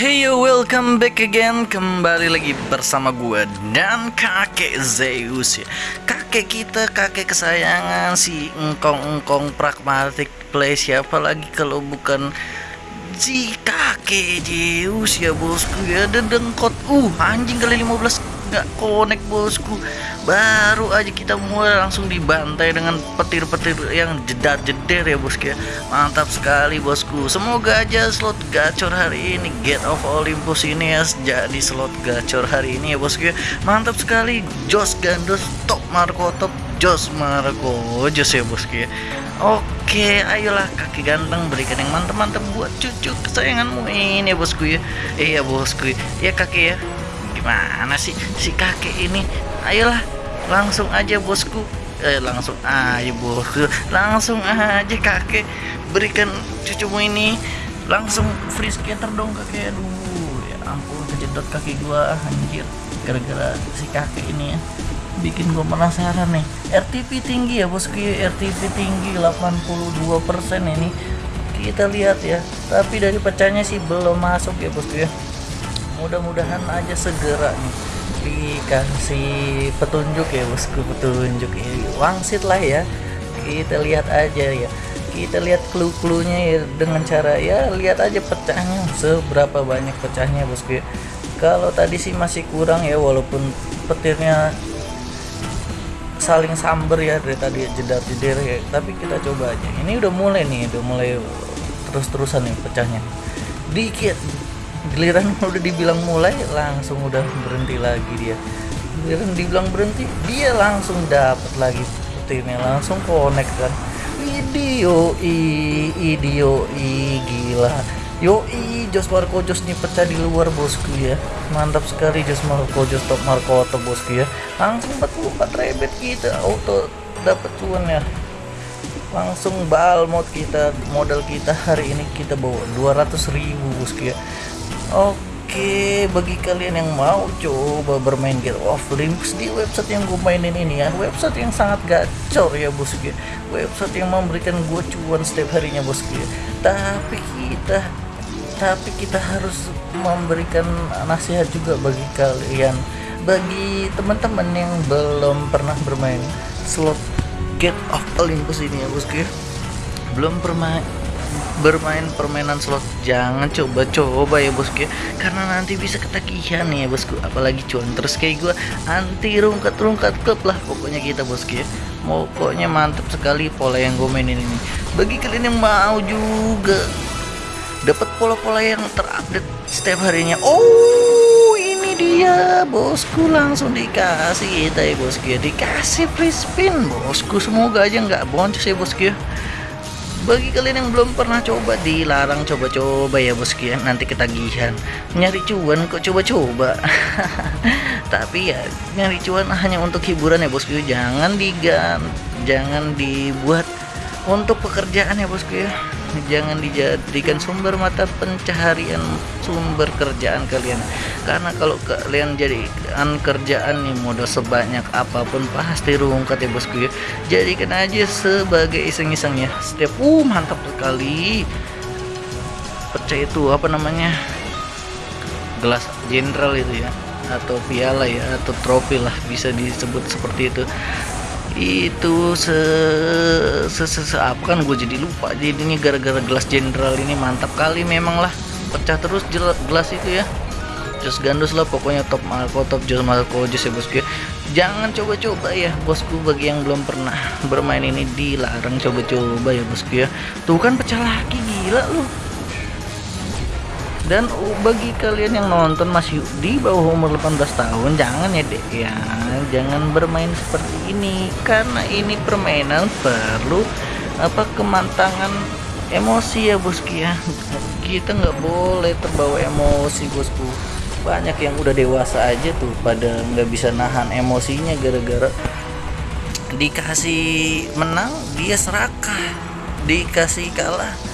Hey yo, welcome back again. Kembali lagi bersama gue dan kakek Zeus ya. Kakek kita, kakek kesayangan si engkong-engkong pragmatic play. Siapa lagi kalau bukan si kakek Zeus ya bosku ya Dedengkot, uh anjing kali 15 nggak connect bosku. Baru aja kita mulai langsung dibantai dengan petir-petir yang jedar-jeder ya bosku ya. Mantap sekali bosku. Semoga aja slot gacor hari ini get of Olympus ini ya jadi slot gacor hari ini ya bosku ya. Mantap sekali Jos Gandos top Marco top Jos Marco Jos ya bosku ya Oke, ayolah kaki ganteng berikan yang mantap-mantap buat cucu kesayanganmu. Ini ya bosku ya. Iya bosku, ya kakek ya. Gimana sih si kakek ini? Ayolah langsung aja bosku. Eh langsung aja bosku. Langsung aja kakek berikan cucumu ini. Langsung free skater dong kakek aduh ya ampun kejedot kaki gua anjir. Gara-gara si kakek ini ya bikin gua penasaran nih. RTP tinggi ya bosku RTP tinggi 82% ini. Kita lihat ya tapi dari pecahnya sih belum masuk ya bosku ya. Mudah-mudahan aja segera nih dikasih petunjuk ya bosku petunjuk ya. Wangsit lah ya. Kita lihat aja ya. Kita lihat clue-cluenya ya dengan cara ya lihat aja pecahnya. Seberapa banyak pecahnya bosku ya. Kalau tadi sih masih kurang ya walaupun petirnya saling samber ya dari tadi jedar jeder ya. Tapi kita coba aja. Ini udah mulai nih udah mulai terus-terusan nih pecahnya. Dikit. Giliran udah dibilang mulai langsung udah berhenti lagi dia. Giliran dibilang berhenti dia langsung dapat lagi petirnya langsung connect kan. Video i video i gila yo i Jos Marco Jos nih pecah di luar bosku ya. Mantap sekali Jos Marco Jos top Marco top bosku ya. Langsung 44 rebet kita auto dapat cuan ya. Langsung bal mod kita modal kita hari ini kita bawa 200 ribu bosku ya. Oke, bagi kalian yang mau coba bermain Get of Olympus di website yang gue mainin ini ya, website yang sangat gacor ya bosku ya, website yang memberikan gue cuan setiap harinya bosku ya. Tapi kita, tapi kita harus memberikan nasihat juga bagi kalian, bagi teman-teman yang belum pernah bermain slot Get of Olympus ini ya bosku belum pernah bermain permainan slot jangan coba-coba ya bosku karena nanti bisa ketagihan nih ya bosku apalagi cuan terus kayak gue anti rungkat-rungkat klub lah pokoknya kita bosku ya pokoknya mantap sekali pola yang gue mainin ini. Bagi kalian yang mau juga dapat pola-pola yang terupdate setiap harinya. Oh ini dia bosku. Langsung dikasih kita ya bosku ya. Dikasih free spin bosku. Semoga aja nggak boncos ya bosku ya. Bagi kalian yang belum pernah coba dilarang coba-coba ya bosku ya. Nanti ketagihan. Nyari cuan kok coba-coba. Tapi ya nyari cuan hanya untuk hiburan ya bosku jangan digan jangan dibuat untuk pekerjaan ya bosku ya jangan dijadikan sumber mata pencaharian sumber kerjaan kalian. Karena kalau kalian jadikan kerjaan nih modal sebanyak apa pun pasti rungkat ya bosku ya. Jadikan aja sebagai iseng-iseng ya. Setiap uh mantap sekali. Pecah itu apa namanya gelas jenderal itu ya. Atau piala ya. Atau trofi lah bisa disebut seperti itu itu se se, se, se apa kan gue jadi lupa. Jadi ini gara-gara gelas jenderal ini mantap kali memang lah. Pecah terus gelas itu ya. Jos Gandus lah pokoknya top Marco top Jos Marco Jos ya bosku jangan coba-coba ya bosku bagi yang belum pernah bermain ini dilarang coba-coba ya bosku ya. Tuh kan pecah lagi gila lu dan bagi kalian yang nonton masih di bawah umur 18 tahun jangan ya dek ya. Jangan bermain seperti ini. Karena ini permainan perlu apa kemantangan emosi ya bosku ya. Kita nggak boleh terbawa emosi bosku banyak yang udah dewasa aja tuh pada nggak bisa nahan emosinya gara-gara dikasih menang dia serakah. Dikasih kalah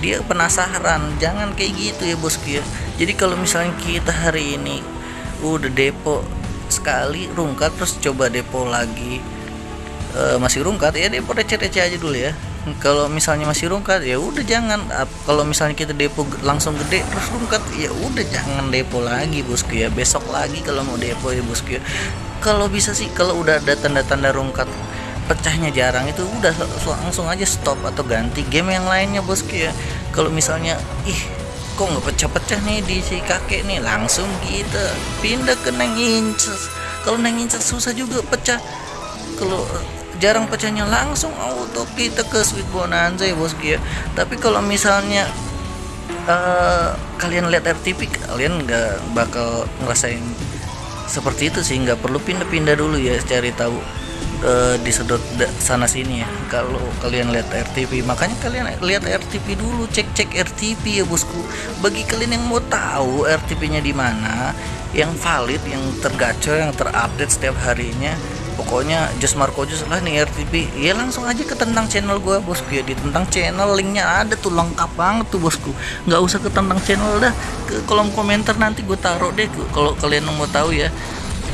dia penasaran jangan kayak gitu ya bosku ya jadi kalau misalnya kita hari ini udah depo sekali rungkat terus coba depo lagi e, masih rungkat ya depo receh-receh aja dulu ya. Kalau misalnya masih rungkat ya udah jangan. Kalau misalnya kita depo langsung gede terus rungkat ya udah jangan depo lagi bosku ya besok lagi kalau mau depo ya bosku ya kalau bisa sih kalau udah ada tanda-tanda rungkat pecahnya jarang itu udah langsung aja stop atau ganti game yang lainnya bosku ya. Kalau misalnya ih kok nggak pecah-pecah nih di si kakek nih? Langsung kita pindah ke neng inches kalau neng inches susah juga pecah. Kalau jarang pecahnya langsung auto kita ke Sweet Bonanza ya bosku ya. Tapi kalau misalnya uh, kalian lihat RTP kalian nggak bakal ngerasain seperti itu sih. Nggak perlu pindah-pindah dulu ya cari tahu uh, disedot sana sini ya. Kalau kalian lihat RTP makanya kalian lihat RTP dulu cek-cek RTP ya bosku. Bagi kalian yang mau tahu RTP nya di mana yang valid yang tergacor yang terupdate setiap harinya pokoknya Just Marco Just lah nih RTP ya langsung aja ke tentang channel gue bosku ya. Di tentang channel linknya ada tuh lengkap banget tuh bosku. Nggak usah ke tentang channel dah. Ke kolom komentar nanti gue taruh deh kalau kalian mau tahu ya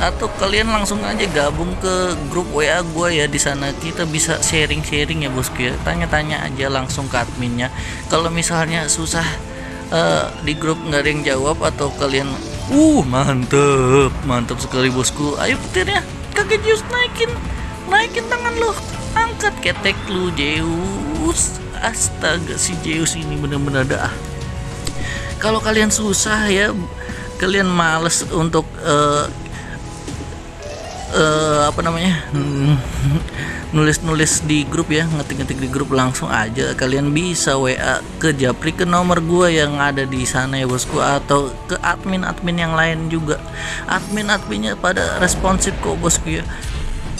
atau kalian langsung aja gabung ke grup WA gue ya di sana. Kita bisa sharing-sharing ya bosku ya. Tanya-tanya aja langsung ke adminnya. Kalau misalnya susah uh, di grup nggak ada yang jawab atau kalian uh mantep mantep sekali bosku. Ayo petirnya kakek Zeus naikin naikin tangan lo. Angkat ketek lu Zeus. Astaga si Zeus ini bener-bener dah. Kalau kalian susah ya kalian males untuk uh, uh, apa namanya nulis-nulis di grup ya ngetik-ngetik di grup langsung aja. Kalian bisa WA ke Japri ke nomor gua yang ada di sana ya bosku atau ke admin-admin yang lain juga. Admin-adminnya pada responsif kok bosku ya.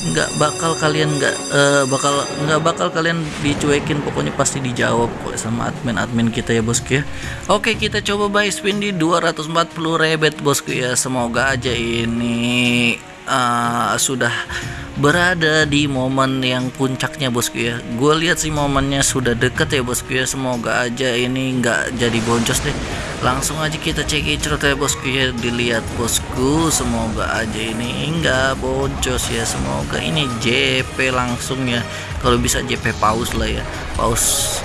Nggak bakal kalian nggak uh, bakal nggak bakal kalian dicuekin pokoknya pasti dijawab kok sama admin-admin kita ya bosku ya. Oke kita coba buy spin di 240 rebet bosku ya. Semoga aja ini uh, sudah berada di momen yang puncaknya bosku ya. Gue lihat sih momennya sudah deket ya bosku ya. Semoga aja ini nggak jadi boncos deh. Langsung aja kita cek icrot ya bosku ya. Dilihat bosku semoga aja ini nggak boncos ya. Semoga ini JP langsung ya. Kalau bisa JP paus lah ya. Paus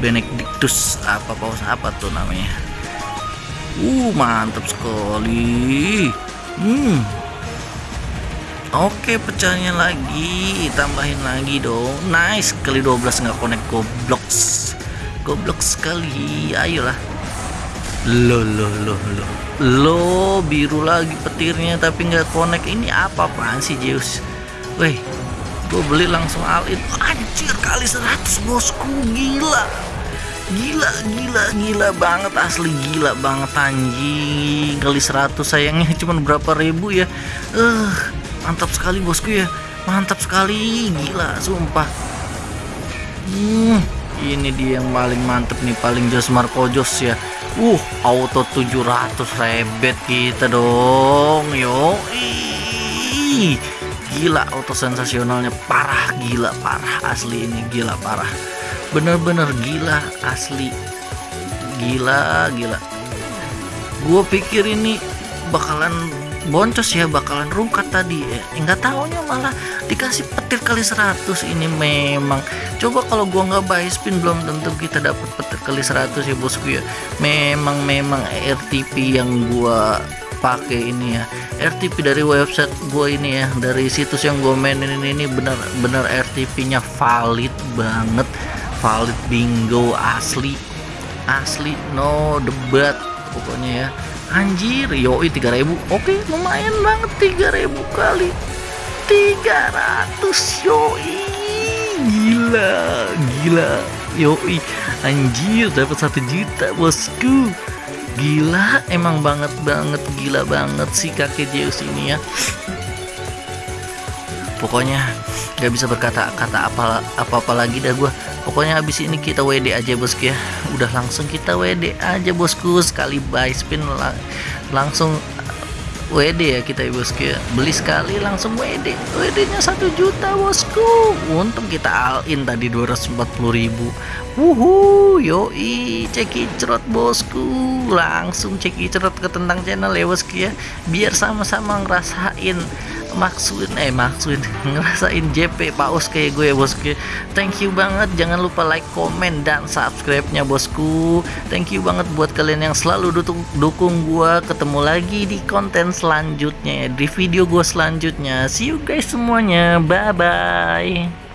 Benedictus apa paus apa tuh namanya? Uh mantap sekali. Hmm Oke pecahnya lagi Tambahin lagi dong. Nice Kali 12 nggak connect Goblok. Goblok sekali Ayolah. Lo lo lo lo Lo biru lagi petirnya Tapi nggak connect. Ini apa apaan sih Zeus? Weh Gue beli langsung all in Anjir kali 100 bosku. Gila. Gila gila gila banget Asli gila banget anjing. Kali 100 sayangnya cuma berapa ribu ya. Eh uh, mantap sekali bosku ya. Mantap sekali gila sumpah. Hmm, ini dia yang paling mantep nih paling jos Marco Jos ya. Uh auto 700 rebet kita dong yo gila auto sensasionalnya parah gila parah asli ini gila parah. Bener-bener gila asli. Gila gila. Gue pikir ini bakalan boncos ya bakalan rungkat tadi. Ya nggak tahunya malah dikasih petir kali 100 ini memang. Coba kalau gua nggak buy spin belum tentu kita dapat petir kali 100 ya bosku ya. Memang memang RTP yang gua pakai ini ya. RTP dari website gue ini ya dari situs yang gue mainin ini, ini benar-benar RTP-nya valid banget. Valid bingo asli. Asli no debat pokoknya ya anjir yoi 3000 oke lumayan banget 3000 kali. 300 yoi. Gila gila. Yoi anjir dapat satu juta bosku. Gila emang banget banget gila banget sih kakek Zeus ini ya. Pokoknya gak bisa berkata kata apa apa apa lagi dah gue pokoknya habis ini kita WD aja bosku ya. Udah langsung kita WD aja bosku. Sekali buy spin langsung WD ya kita ya bosku ya. Beli sekali langsung WD WD nya satu juta bosku. Untung kita all in tadi 240 ribu. Wuhu yoi ceki cerot bosku. Langsung ceki cerot ke tentang channel ya bosku ya. Biar sama-sama ngerasain maksud eh maksud ngerasain JP paus kayak gue bosku. Thank you banget. Jangan lupa like comment dan subscribe nya bosku. Thank you banget buat kalian yang selalu dukung, dukung gue ketemu lagi di konten selanjutnya di video gue selanjutnya. See you guys semuanya. Bye bye